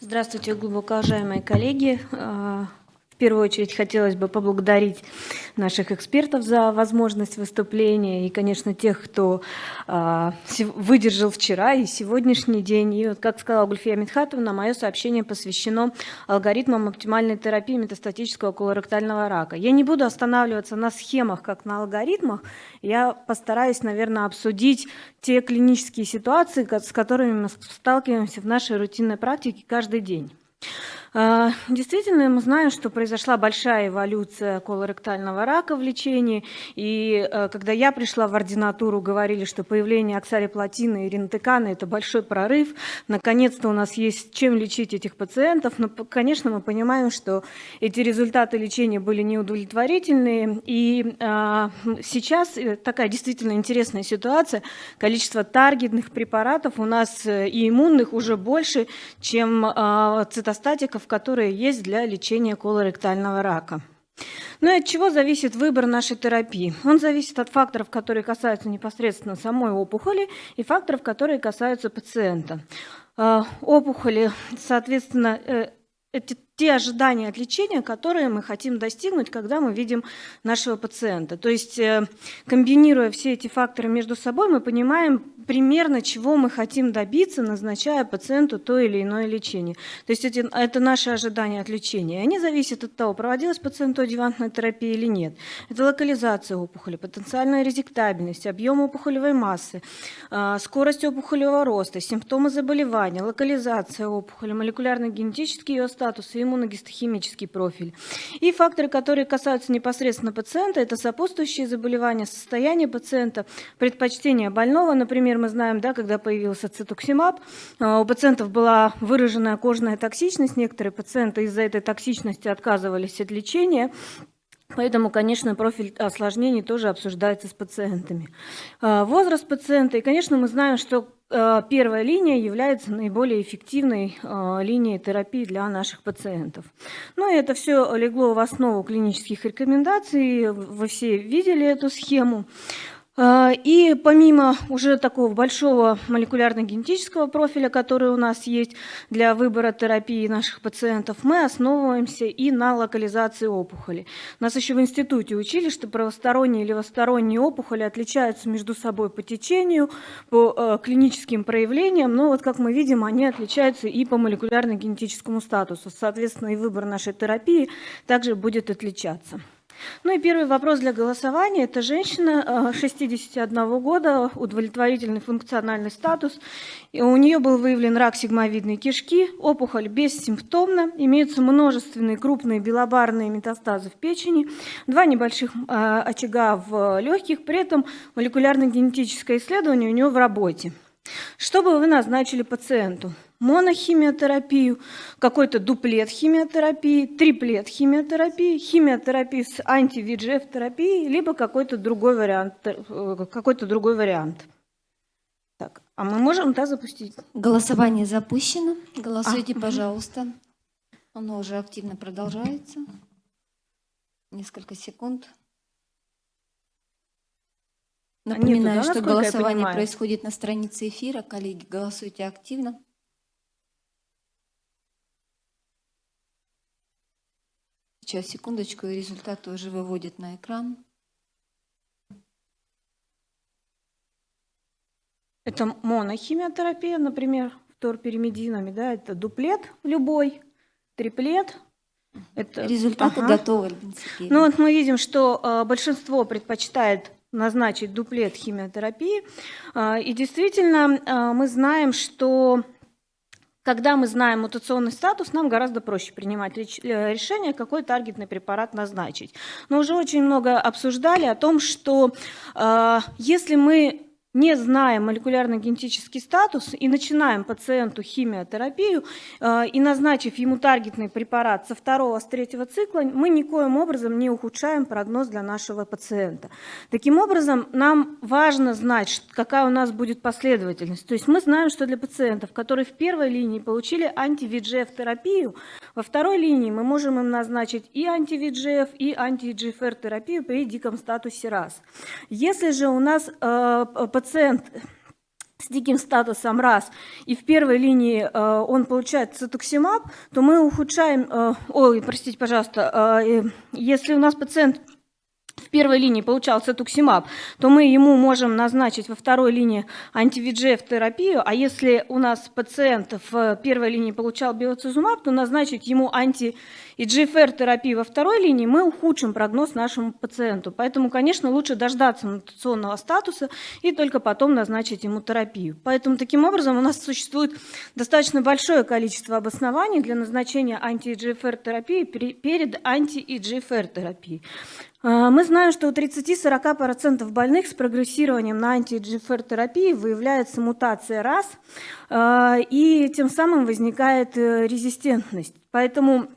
Здравствуйте, глубоко уважаемые коллеги. В первую очередь хотелось бы поблагодарить наших экспертов за возможность выступления и, конечно, тех, кто э, выдержал вчера и сегодняшний день. И вот, как сказала Гульфия Митхатовна, мое сообщение посвящено алгоритмам оптимальной терапии метастатического колоректального рака. Я не буду останавливаться на схемах, как на алгоритмах. Я постараюсь, наверное, обсудить те клинические ситуации, с которыми мы сталкиваемся в нашей рутинной практике каждый день. А, действительно, мы знаем, что произошла большая эволюция колоректального рака в лечении. И э, когда я пришла в ординатуру, говорили, что появление оксалиплатина и ринтекана – это большой прорыв. Наконец-то у нас есть чем лечить этих пациентов. Но, конечно, мы понимаем, что эти результаты лечения были неудовлетворительные. И а, сейчас э, такая действительно интересная ситуация. Количество таргетных препаратов у нас э, и иммунных уже больше, чем а, цитостатиков препаратов, которые есть для лечения колоректального рака. Ну и от чего зависит выбор нашей терапии? Он зависит от факторов, которые касаются непосредственно самой опухоли и факторов, которые касаются пациента. А, опухоли, соответственно, э, эти те ожидания от лечения, которые мы хотим достигнуть, когда мы видим нашего пациента. То есть, э, комбинируя все эти факторы между собой, мы понимаем примерно, чего мы хотим добиться, назначая пациенту то или иное лечение. То есть, эти, это наши ожидания от лечения. Они зависят от того, проводилась пациенту адъювантная терапия или нет. Это локализация опухоли, потенциальная резектабельность, объем опухолевой массы, а, скорость опухолевого роста, симптомы заболевания, локализация опухоли, молекулярно-генетический ее статус и иммуногистохимический профиль. И факторы, которые касаются непосредственно пациента, это сопутствующие заболевания, состояние пациента, предпочтение больного. Например, мы знаем, да, когда появился цитоксимаб, а, у пациентов была выраженная кожная токсичность, некоторые пациенты из-за этой токсичности отказывались от лечения. Поэтому, конечно, профиль осложнений тоже обсуждается с пациентами. А, возраст пациента. И, конечно, мы знаем, что а, первая линия является наиболее эффективной а, линией терапии для наших пациентов. Ну и это все легло в основу клинических рекомендаций. Вы все видели эту схему. А, и помимо уже такого большого молекулярно-генетического профиля, который у нас есть для выбора терапии наших пациентов, мы основываемся и на локализации опухоли. Нас еще в институте учили, что правосторонние и левосторонние опухоли отличаются между собой по течению, по э, клиническим проявлениям, но вот как мы видим, они отличаются и по молекулярно-генетическому статусу. Соответственно, и выбор нашей терапии также будет отличаться. Ну и первый вопрос для голосования. Это женщина 61 э, года, удовлетворительный функциональный статус. У нее был выявлен рак сигмовидной кишки, опухоль бессимптомна, имеются множественные крупные белобарные метастазы в печени, два небольших э, очага в легких, при этом молекулярно-генетическое исследование у нее в работе. Что бы вы назначили пациенту? Монохимиотерапию, какой-то дуплет химиотерапии, триплет химиотерапии, химиотерапию с анти-ВИДЖФ терапией, либо какой-то другой вариант. Э, какой-то другой вариант. Так, а мы можем да, запустить? Голосование запущено. Голосуйте, а, пожалуйста. Оно уже активно продолжается. Несколько секунд. Напоминаю, Нету, да, что голосование происходит на странице эфира. Коллеги, голосуйте активно. Сейчас, секундочку, и результаты уже выводят на экран. Это монохимиотерапия, например, вторперимединами, да, это дуплет любой, триплет. Это... Результаты ага. готовы, Ну вот мы видим, что э, большинство предпочитает назначить дуплет химиотерапии. Э, и действительно, э, мы знаем, что когда мы знаем мутационный статус, нам гораздо проще принимать э, решение, какой таргетный препарат назначить. Но уже очень много обсуждали о том, что э, если мы не зная молекулярно-генетический статус и начинаем пациенту химиотерапию э, и назначив ему таргетный препарат со второго, с третьего цикла, мы никоим образом не ухудшаем прогноз для нашего пациента. Таким образом, нам важно знать, какая у нас будет последовательность. То есть мы знаем, что для пациентов, которые в первой линии получили анти-ВИДЖФ-терапию, во второй линии мы можем им назначить и анти-ВИДЖФ, и анти-GFR-терапию при диком статусе РАС. Если же у нас э, пациент с диким статусом раз, и в первой линии э, он получает цитоксимаб, то мы ухудшаем, э, ой, простите, пожалуйста, э, если у нас пациент в первой линии получал цитуксимаб, то мы ему можем назначить во второй линии антивиджеф терапию, а если у нас пациент в первой линии получал биоцизумаб, то назначить ему анти ИГФР терапию во второй линии, мы ухудшим прогноз нашему пациенту. Поэтому, конечно, лучше дождаться мутационного статуса и только потом назначить ему терапию. Поэтому, таким образом, у нас существует достаточно большое количество обоснований для назначения анти-ИГФР терапии перед анти-ИГФР терапией. А, мы знаем, что у 30-40% больных с прогрессированием на анти-GFR терапии выявляется мутация РАС, а, и тем самым возникает э, резистентность. Поэтому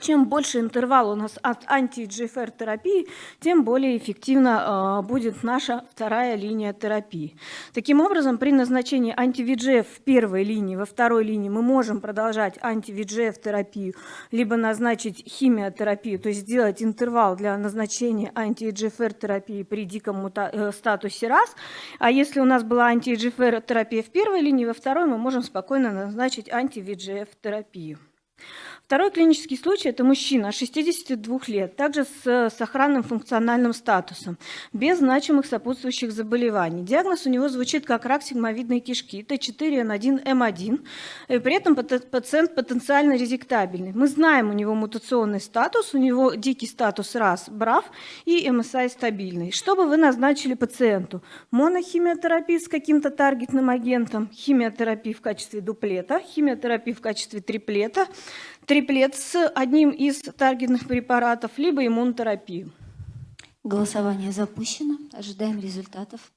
чем больше интервал у нас от анти-GFR терапии, тем более эффективна будет наша вторая линия терапии. Таким образом, при назначении анти-VGF в первой линии, во второй линии мы можем продолжать анти-VGF терапию, либо назначить химиотерапию, то есть сделать интервал для назначения анти-EGFR терапии при диком э, статусе раз. А если у нас была анти-EGFR терапия в первой линии, во второй мы можем спокойно назначить анти-VEGF терапию. Второй клинический случай – это мужчина 62 лет, также с сохранным функциональным статусом, без значимых сопутствующих заболеваний. Диагноз у него звучит как рак сигмовидной кишки, T4N1M1, и при этом пациент потенциально резектабельный. Мы знаем у него мутационный статус, у него дикий статус РАС, БРАВ и МСА стабильный. Что бы вы назначили пациенту? Монохимиотерапия с каким-то таргетным агентом, химиотерапия в качестве дуплета, химиотерапия в качестве триплета, триплет с одним из таргетных препаратов, либо иммунотерапию. Голосование запущено. Ожидаем результатов.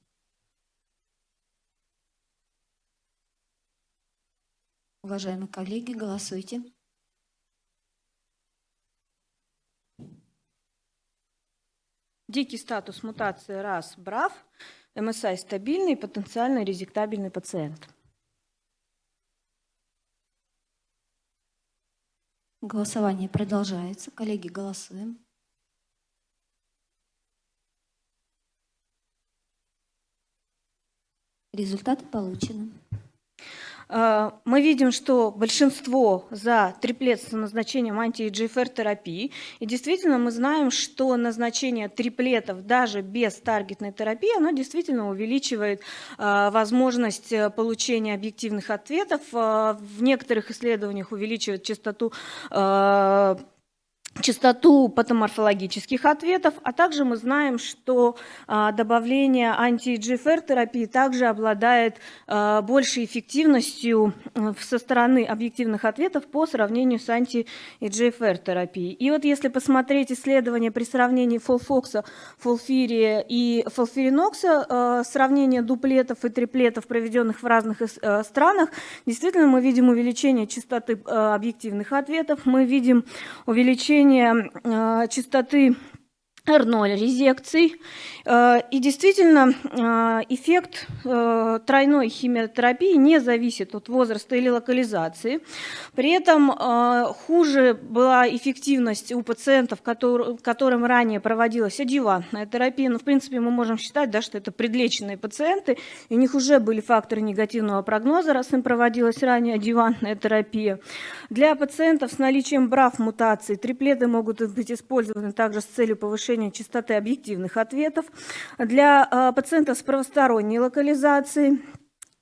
Уважаемые коллеги, голосуйте. Дикий статус мутации РАС БРАВ, МСА стабильный, потенциально резектабельный пациент. Голосование продолжается. Коллеги, голосуем. Результаты получены. А, мы видим, что большинство за триплет с назначением анти-GFR терапии. И действительно мы знаем, что назначение триплетов даже без таргетной терапии, оно действительно увеличивает а, возможность э, получения объективных ответов. В некоторых исследованиях увеличивает частоту частоту патоморфологических ответов, а также мы знаем, что а, добавление анти-GFR терапии также обладает а, большей эффективностью со стороны объективных ответов по сравнению с анти-GFR терапией. И вот если посмотреть исследования при сравнении фолфокса, фолфирия и фолфиринокса, а, сравнение дуплетов и триплетов, проведенных в разных а, странах, действительно мы видим увеличение частоты объективных ответов, мы видим увеличение повышение э, частоты R0 резекций. Э, и действительно, э, эффект э, тройной химиотерапии не зависит от возраста или локализации. При этом хуже была эффективность у пациентов, которым ранее проводилась адъювантная терапия. Но, ну, в принципе, мы можем считать, да, что это предлеченные пациенты, у них уже были факторы негативного прогноза, раз им проводилась ранее адъювантная терапия. Для пациентов с наличием БРАФ-мутаций триплеты могут быть использованы также с целью повышения повышения частоты объективных ответов, для а, пациентов с правосторонней локализацией.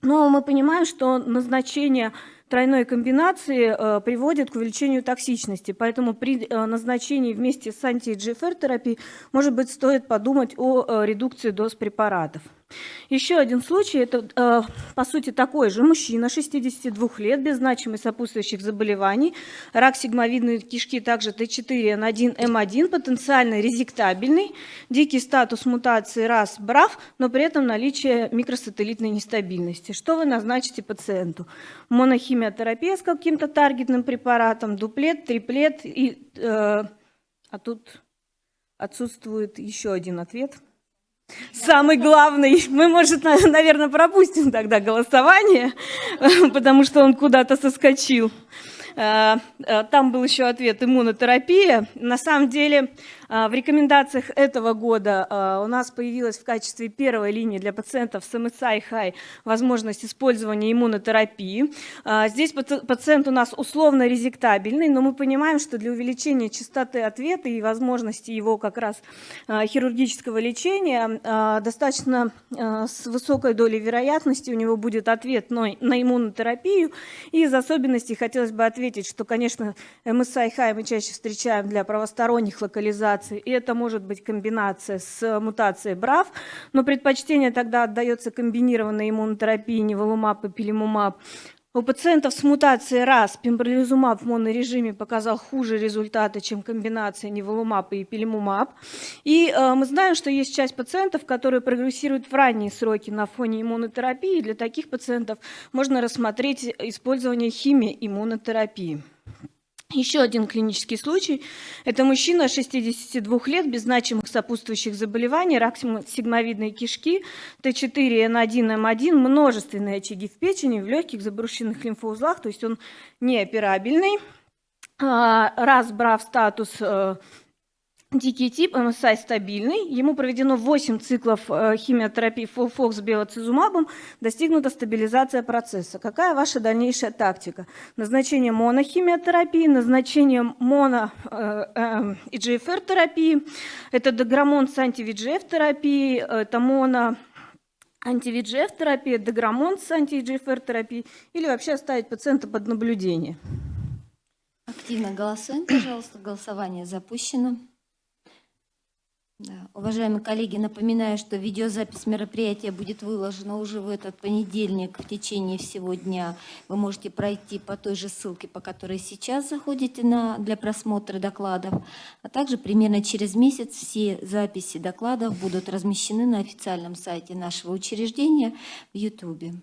Но мы понимаем, что назначение тройной комбинации э, приводит к увеличению токсичности. Поэтому при э, назначении вместе с анти-EGFR терапией, может быть, стоит подумать о редукции доз препаратов. Еще один случай, это э, по сути такой же мужчина, 62 лет, без значимых сопутствующих заболеваний, рак сигмовидной кишки, также T4N1M1, потенциально резектабельный, дикий статус мутации РАС, БРАФ, но при этом наличие микросателлитной нестабильности. Что вы назначите пациенту? Монохимиотерапия с каким-то таргетным препаратом, дуплет, триплет, и, э, а тут отсутствует еще один ответ – самый главный. Мы, может, наверное, пропустим тогда голосование, потому что он куда-то соскочил. Э, э, там был еще ответ иммунотерапия. На самом деле В рекомендациях этого года а, у нас появилась в качестве первой линии для пациентов с MSI high возможность использования иммунотерапии. А, Здесь паци- пациент у нас условно резектабельный, но мы понимаем, что для увеличения частоты ответа и возможности его как раз а, хирургического лечения а, достаточно а, с высокой долей вероятности у него будет ответ на, иммунотерапию. И из особенностей хотелось бы ответить, что, конечно, MSI high мы чаще встречаем для правосторонних локализаций, и это может быть комбинация с мутацией BRAF, но предпочтение тогда отдается комбинированной иммунотерапии неволумаб и пилимумаб. У пациентов с мутацией РАС пембролизумаб в монорежиме показал хуже результаты, чем комбинация неволумаб и пилимумаб. И э, мы знаем, что есть часть пациентов, которые прогрессируют в ранние сроки на фоне иммунотерапии. Для таких пациентов можно рассмотреть использование химиоиммунотерапии. Еще один клинический случай. Это мужчина 62 лет без значимых сопутствующих заболеваний, рак сигмовидной кишки, Т4, Н1, М1, множественные очаги в печени, в легких, забрушенных лимфоузлах, то есть он неоперабельный. А, Раз брав статус э, Дикий тип, МСА стабильный. Ему проведено 8 циклов э, химиотерапии Фолфокс с биоцизумабом. Достигнута стабилизация процесса. Какая ваша дальнейшая тактика? Назначение монохимиотерапии, назначение моно э, э, EGFR терапии. Это деграмон с антивиджеф терапией, это моно антивиджеф терапия, деграмон с анти-EGFR терапией или вообще оставить пациента под наблюдение. Активно голосуем, пожалуйста. Голосование запущено. Да. Уважаемые коллеги, напоминаю, что видеозапись мероприятия будет выложена уже в этот понедельник в течение всего дня. Вы можете пройти по той же ссылке, по которой сейчас заходите на, для просмотра докладов. А также примерно через месяц все записи докладов будут размещены на официальном сайте нашего учреждения в YouTube.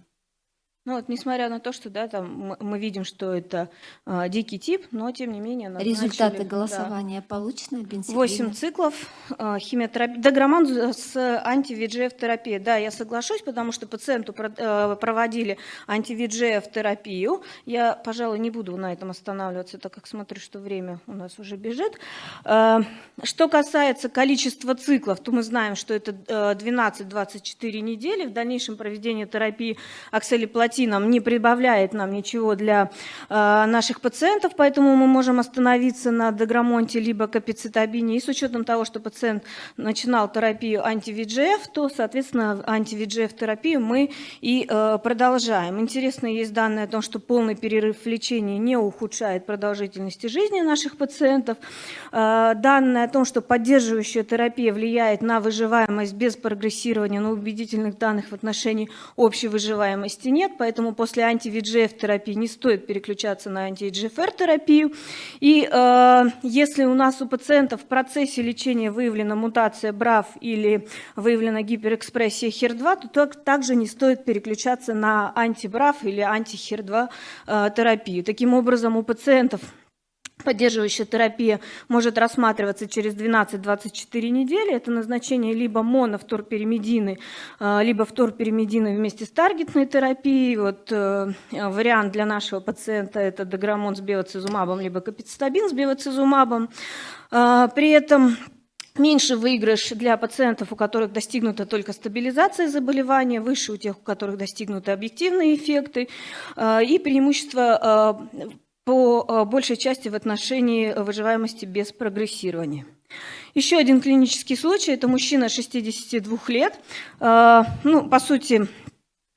Ну вот, несмотря на то, что да, там мы, видим, что это а, дикий тип, но тем не менее назначили, Результаты да, голосования получены, Альбина 8 Сергеевна? циклов э, химиотерапии, дограмман с анти-ВИГФ терапией. Да, я соглашусь, потому что пациенту про- э, проводили анти-ВИГФ терапию. Я, пожалуй, не буду на этом останавливаться, так как смотрю, что время у нас уже бежит. Э, Что касается количества циклов, то мы знаем, что это э, 12-24 недели. В дальнейшем проведение терапии оксалиплатином не прибавляет нам ничего для э, наших пациентов, поэтому мы можем остановиться на деграмонте либо капицитабине. И с учетом того, что пациент начинал терапию анти-ВИГФ, то, соответственно, анти-ВИГФ терапию мы и э, продолжаем. Интересно есть данные о том, что полный перерыв в лечении не ухудшает продолжительности жизни наших пациентов. Э, Данные о том, что поддерживающая терапия влияет на выживаемость без прогрессирования, но убедительных данных в отношении общей выживаемости нет, поэтому после анти-ВИГФ терапии не стоит переключаться на анти-EGFR терапию. И э, если у нас у пациента в процессе лечения выявлена мутация BRAF или выявлена гиперэкспрессия HER2, то так- также не стоит переключаться на анти-BRAF или анти-HER2 э. Таким образом, у пациентов Поддерживающая терапия может рассматриваться через 12-24 недели. Это назначение либо монофторперимедины, э, либо вторперимедины вместе с таргетной терапией. Вот э, вариант для нашего пациента – это деграмон с биоцизумабом, либо капицитабин с биоцизумабом. Э, При этом Меньше выигрыш для пациентов, у которых достигнута только стабилизация заболевания, выше у тех, у которых достигнуты объективные эффекты, и преимущество по э, большей части в отношении выживаемости без прогрессирования. Еще один клинический случай – это мужчина 62 лет. Э, Ну, по сути,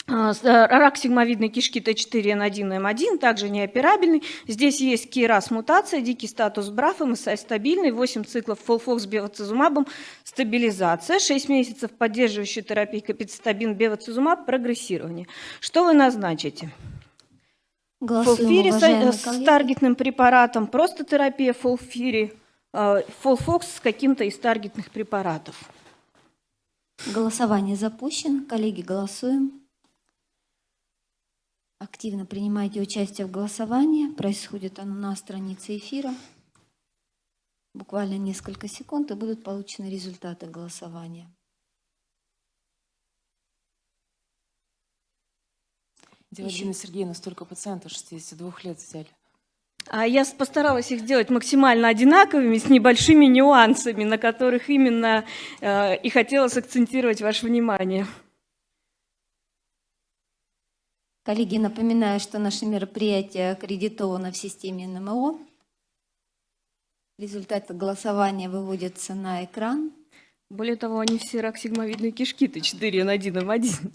э, Рак сигмовидной кишки T4N1, M1, также неоперабельный. Здесь есть KRAS мутация, дикий статус BRAF, МСА стабильный, 8 циклов FOLFOX бевацизумабом, стабилизация, 6 месяцев поддерживающей терапии капицитабин, бевацизумаб, прогрессирование. Что вы назначите? FOLFIRI с, уважаемые с таргетным препаратом, просто терапия фолфири, э, фолфокс с каким-то из таргетных препаратов. Голосование запущено. Коллеги, голосуем. Активно принимайте участие в голосовании. Происходит оно на странице эфира. Буквально несколько секунд, и будут получены результаты голосования. Девочка Сергеевна, столько пациентов 62 лет взяли. А я постаралась их сделать максимально одинаковыми, с небольшими нюансами, на которых именно э, и хотела сакцентировать ваше внимание. Коллеги, напоминаю, что наше мероприятие аккредитовано в системе НМО. Результаты голосования выводятся на экран. Более того, они все рак сигмовидной кишки T4N1M1.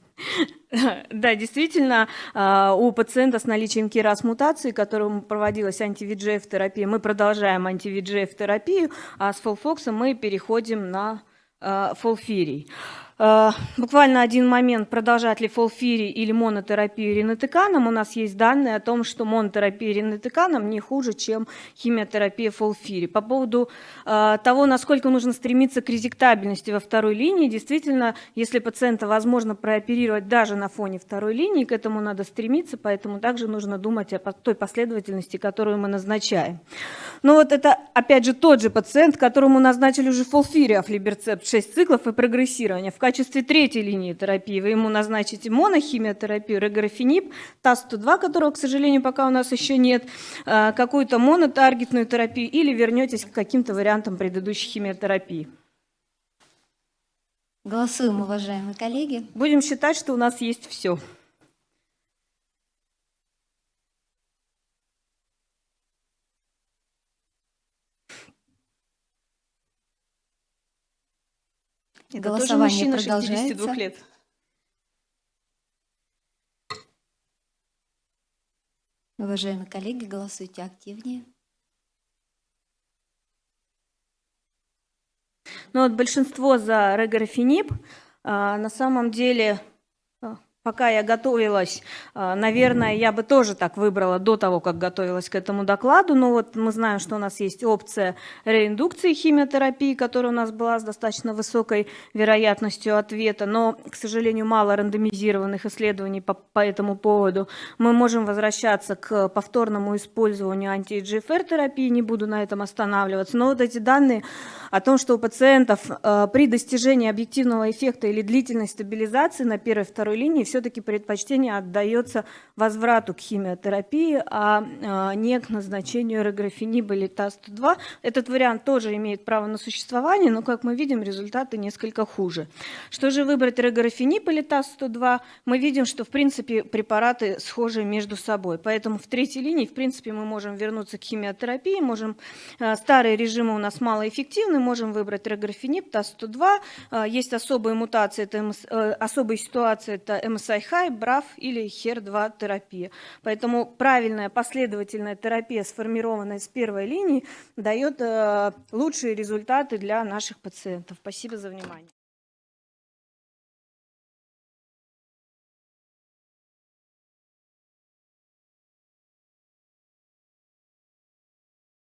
Да, действительно, а, у пациента с наличием КИРАС мутации, которому проводилась анти-ВИДЖФ-терапия, мы продолжаем анти-ВИДЖФ-терапию, а с фолфоксом мы переходим на а, фолфирий. А, Буквально один момент, продолжать ли фолфирий или монотерапию ринотеканом. У нас есть данные о том, что монотерапия ринотеканом не хуже, чем химиотерапия фолфири. По поводу э, того, насколько нужно стремиться к резектабельности во второй линии, действительно, если пациента возможно прооперировать даже на фоне второй линии, к этому надо стремиться, поэтому также нужно думать о той последовательности, которую мы назначаем. Но вот это, опять же, тот же пациент, которому назначили уже фолфири афлиберцепт 6 циклов и прогрессирование. В качестве третьей линии терапии вы ему назначите монохимиотерапию, реграфенип, ТАС-102, которого, к сожалению, пока у нас еще нет, э, какую-то монотаргетную терапию или вернетесь к каким-то вариантам предыдущей химиотерапии. Голосуем, уважаемые коллеги. Будем считать, что у нас есть все. Это тоже Голосование мужчина 62 продолжается. лет. Уважаемые коллеги, голосуйте активнее. Ну вот большинство за реграфенип. А, На самом деле, пока я готовилась, а, наверное, я бы тоже так выбрала до того, как готовилась к этому докладу. Но вот мы знаем, что у нас есть опция реиндукции химиотерапии, которая у нас была с достаточно высокой вероятностью ответа. Но, к сожалению, мало рандомизированных исследований по, по этому поводу. Мы можем возвращаться к повторному использованию анти-GFR-терапии, не буду на этом останавливаться. Но вот эти данные о том, что у пациентов э, при достижении объективного эффекта или длительной стабилизации на первой и второй линии все-таки предпочтение отдается возврату к химиотерапии, а э, не к назначению реграфениба или ТАСТ-2. Этот вариант тоже имеет право на существование, но, как мы видим, результаты несколько хуже. Что же выбрать реграфенип или ТАС-102? Мы видим, что, в принципе, препараты схожи между собой. Поэтому в третьей линии, в принципе, мы можем вернуться к химиотерапии, можем... э, Старые режимы у нас малоэффективны, можем выбрать реграфенип, ТАС-102. Э, Есть особые мутации, это МС, э, особые ситуации, это MSI-HI, BRAF или HER2 терапия. Поэтому правильная последовательная терапия, сформированная с первой линии, дает э, лучшие результаты для наших пациентов. Спасибо за внимание.